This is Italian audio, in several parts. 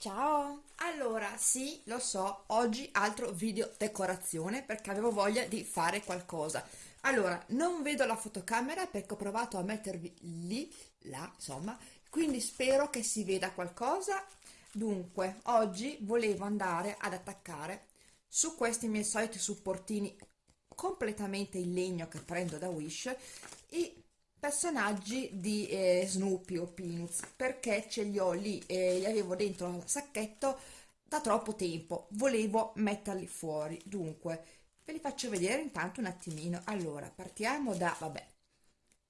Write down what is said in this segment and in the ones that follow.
Ciao! Allora, sì, lo so, oggi altro video decorazione perché avevo voglia di fare qualcosa. Allora, non vedo la fotocamera perché ho provato a mettervi lì, là, insomma, quindi spero che si veda qualcosa. Dunque, oggi volevo andare ad attaccare su questi miei soliti supportini completamente in legno che prendo da Wish i personaggi di eh, Snoopy o Peanuts perché ce li ho lì e li avevo dentro al sacchetto da troppo tempo. Volevo metterli fuori. Dunque ve li faccio vedere intanto un attimino. Allora partiamo da vabbè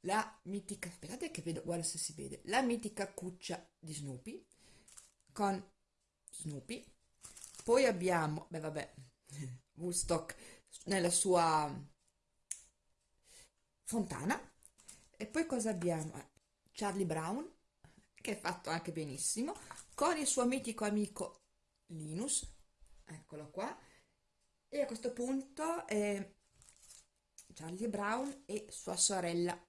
la mitica aspettate che vedo guarda se si vede. La mitica cuccia di Snoopy con Snoopy. Poi abbiamo beh vabbè Woodstock nella sua fontana e poi cosa abbiamo? Charlie Brown, che è fatto anche benissimo, con il suo mitico amico Linus, eccolo qua, e a questo punto eh, Charlie Brown e sua sorella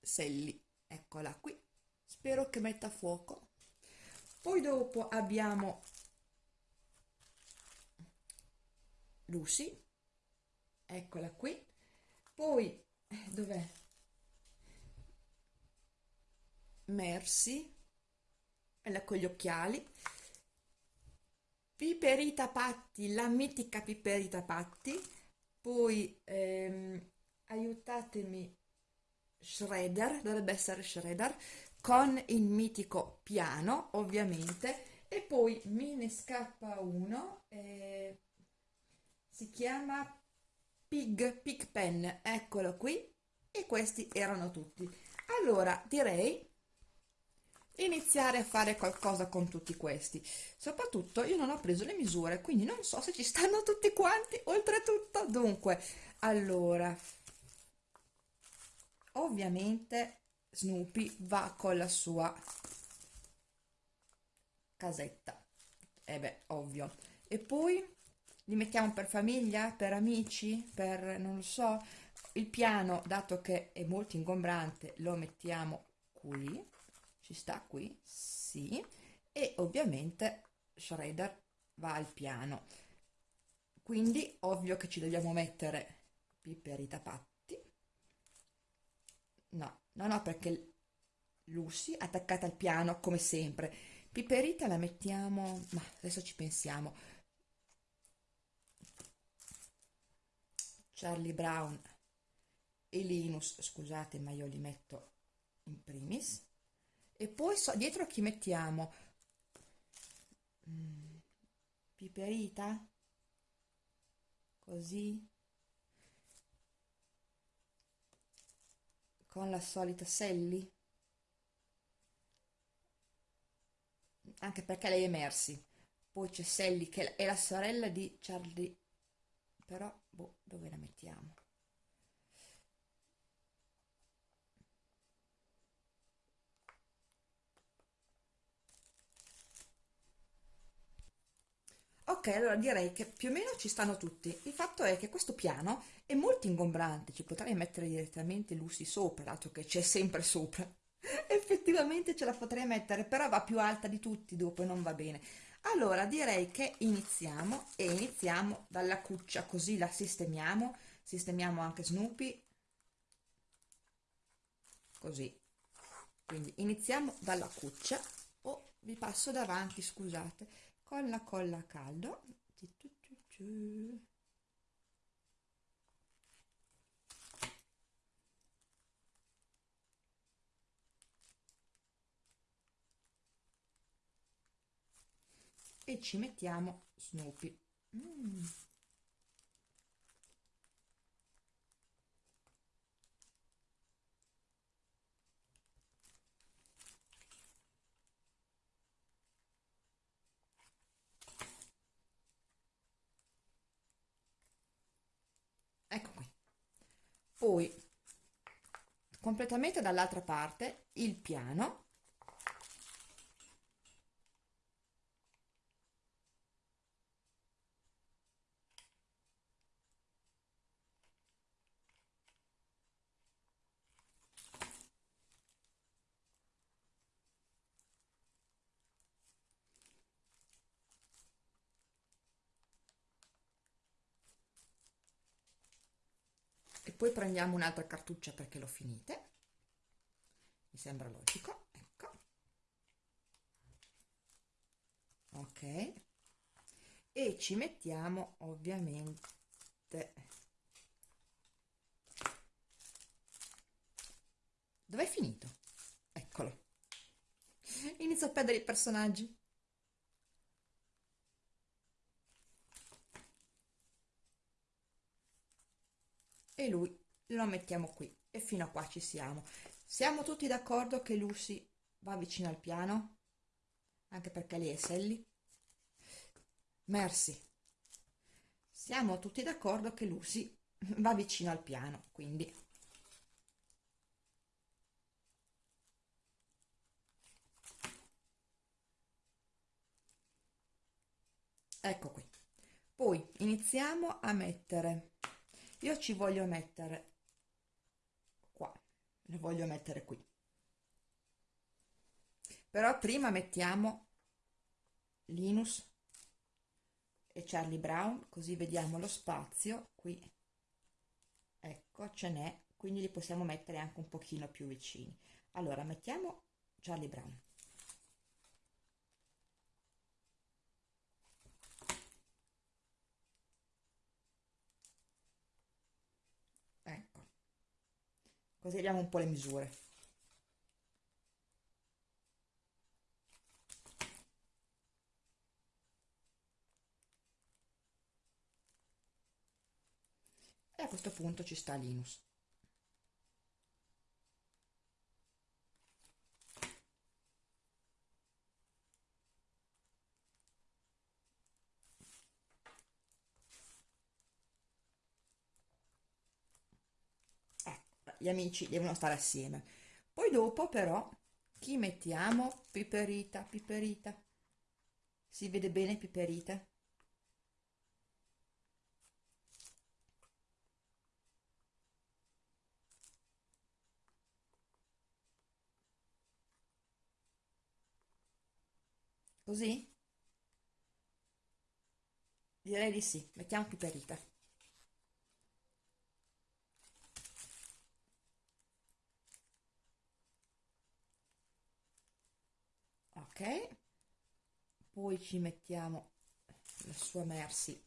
Sally, eccola qui, spero che metta fuoco. Poi dopo abbiamo Lucy, eccola qui, poi eh, dov'è? Mercy, quella con gli occhiali, Piperita Patti, la mitica Piperita Patti, poi ehm, aiutatemi, Shredder, dovrebbe essere Shredder, con il mitico piano, ovviamente, e poi me ne scappa uno, eh, si chiama Pig, Pig Pen, eccolo qui, e questi erano tutti. Allora, direi iniziare a fare qualcosa con tutti questi. Soprattutto io non ho preso le misure quindi non so se ci stanno tutti quanti oltretutto dunque allora ovviamente Snoopy va con la sua casetta. E eh beh ovvio. E poi li mettiamo per famiglia per amici per non lo so il piano dato che è molto ingombrante lo mettiamo qui ci sta qui? Sì. E ovviamente Shredder va al piano. Quindi ovvio che ci dobbiamo mettere Piperita Patti. No, no, no, perché Lucy attaccata al piano come sempre. Piperita la mettiamo, ma adesso ci pensiamo. Charlie Brown e Linus, scusate ma io li metto in primis e poi so, dietro chi mettiamo? Mm, piperita? Così? Con la solita Sally? Anche perché lei è Mercy. Poi c'è Sally che è la sorella di Charlie. Però, boh, dove la mettiamo? Ok, allora direi che più o meno ci stanno tutti. Il fatto è che questo piano è molto ingombrante, ci potrei mettere direttamente Lucy sopra, dato che c'è sempre sopra. Effettivamente ce la potrei mettere, però va più alta di tutti dopo e non va bene. Allora direi che iniziamo e iniziamo dalla cuccia, così la sistemiamo. Sistemiamo anche Snoopy. Così. Quindi iniziamo dalla cuccia. Oh, vi passo davanti, scusate con la colla a caldo. E ci mettiamo Snoopy. Mm. Poi completamente dall'altra parte il piano poi prendiamo un'altra cartuccia perché l'ho finite. Mi sembra logico ecco. Ok. E ci mettiamo ovviamente dov'è finito? eccolo. Inizio a perdere i personaggi e lui lo mettiamo qui e fino a qua ci siamo. Siamo tutti d'accordo che Lucy va vicino al piano? Anche perché lei è Sally? Merci. Siamo tutti d'accordo che Lucy va vicino al piano quindi. Ecco qui. Poi iniziamo a mettere. Io ci voglio mettere qua lo voglio mettere qui. Però prima mettiamo Linus e Charlie Brown così vediamo lo spazio. Qui ecco ce n'è quindi li possiamo mettere anche un pochino più vicini. Allora mettiamo Charlie Brown così abbiamo un po' le misure. E a questo punto ci sta Linus gli amici devono stare assieme. Poi dopo però chi mettiamo? Piperita piperita. Si vede bene piperita? Così? Direi di sì. Mettiamo piperita ok. Poi ci mettiamo la sua Mercy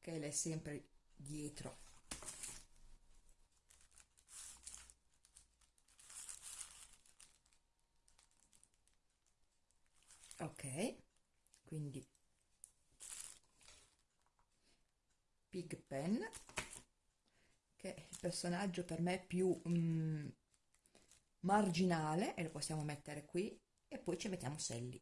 che le è sempre dietro. Ok. Quindi Pig Pen che è il personaggio per me più mm, marginale e lo possiamo mettere qui e poi ci mettiamo Selli.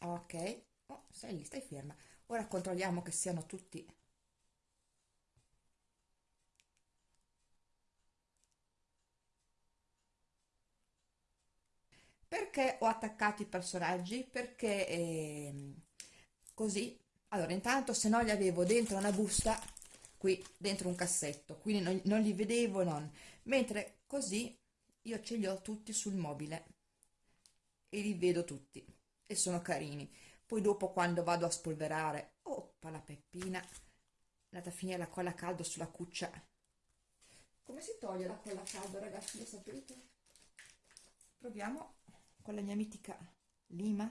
ok oh, Sally stai ferma ora controlliamo che siano tutti perché ho attaccato i personaggi? Perché eh, così. Allora intanto se no li avevo dentro una busta qui dentro un cassetto. Quindi non, non li vedevo non. Mentre così io ce li ho tutti sul mobile. E li vedo tutti. E sono carini. Poi dopo quando vado a spolverare oppa la peppina. Andata a finire la colla caldo sulla cuccia. Come si toglie la colla caldo ragazzi? Lo sapete? Proviamo con la mia mitica lima?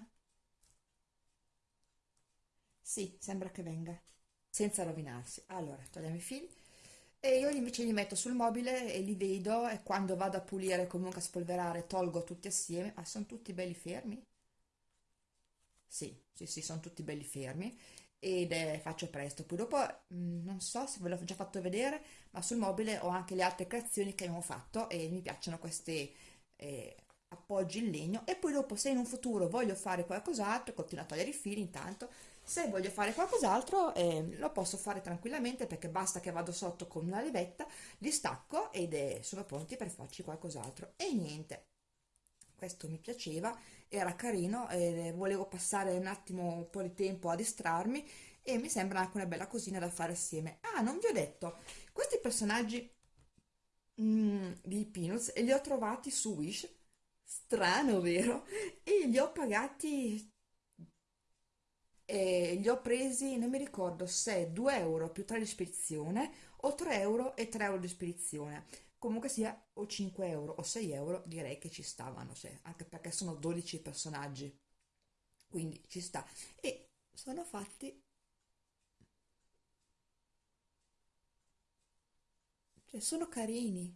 Sì, sembra che venga senza rovinarsi. Allora, togliamo i fili e io invece li metto sul mobile e li vedo e quando vado a pulire comunque a spolverare tolgo tutti assieme. Ah, sono tutti belli fermi? Sì, sì, sì, sono tutti belli fermi. Ed eh, faccio presto. Poi dopo mh, mm, non so se ve l'ho già fatto vedere ma sul mobile ho anche le altre creazioni che abbiamo fatto e mi piacciono queste eh, appoggi in legno e poi dopo se in un futuro voglio fare qualcos'altro continuo a togliere i fili intanto se voglio fare qualcos'altro eh, lo posso fare tranquillamente perché basta che vado sotto con una levetta li stacco ed è, sono pronti per farci qualcos'altro e niente questo mi piaceva era carino e volevo passare un attimo un po' di tempo a distrarmi e mi sembra anche una bella cosina da fare assieme. Ah, non vi ho detto, questi personaggi mm, di Peanuts li ho trovati su Wish, strano vero? E li ho pagati e li ho presi, non mi ricordo se 2 euro più 3 di spedizione o 3 euro e 3 euro di spedizione. Comunque sia o 5 euro o 6 euro direi che ci stavano, cioè, anche perché sono 12 personaggi, quindi ci sta. E sono fatti, cioè sono carini.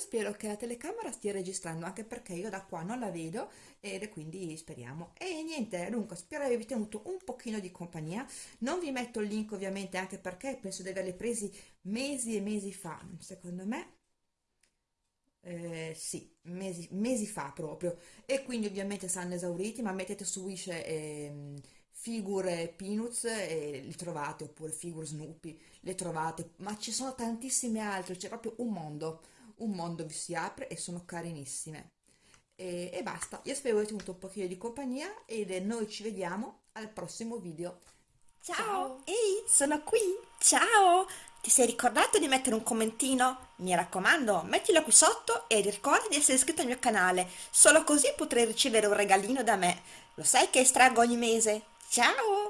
Spero che la telecamera stia registrando anche perché io da qua non la vedo ed quindi speriamo. E niente, dunque spero di avervi tenuto un pochino di compagnia. Non vi metto il link ovviamente anche perché penso di averli presi mesi e mesi fa, secondo me. Eh, sì, mesi, mesi fa proprio. E quindi ovviamente saranno esauriti, ma mettete su Wish eh, figure Peanuts e li trovate, oppure figure Snoopy, le trovate, ma ci sono tantissime altre, c'è proprio un mondo un mondo vi si apre e sono carinissime. E, e basta, io spero che avete avuto un pochino di compagnia e noi ci vediamo al prossimo video. Ciao! Ciao. Ehi, sono qui! Ciao! Ti sei ricordato di mettere un commentino? Mi raccomando, mettilo qui sotto e ricorda di essere iscritto al mio canale, solo così potrai ricevere un regalino da me. Lo sai che estraggo ogni mese? Ciao!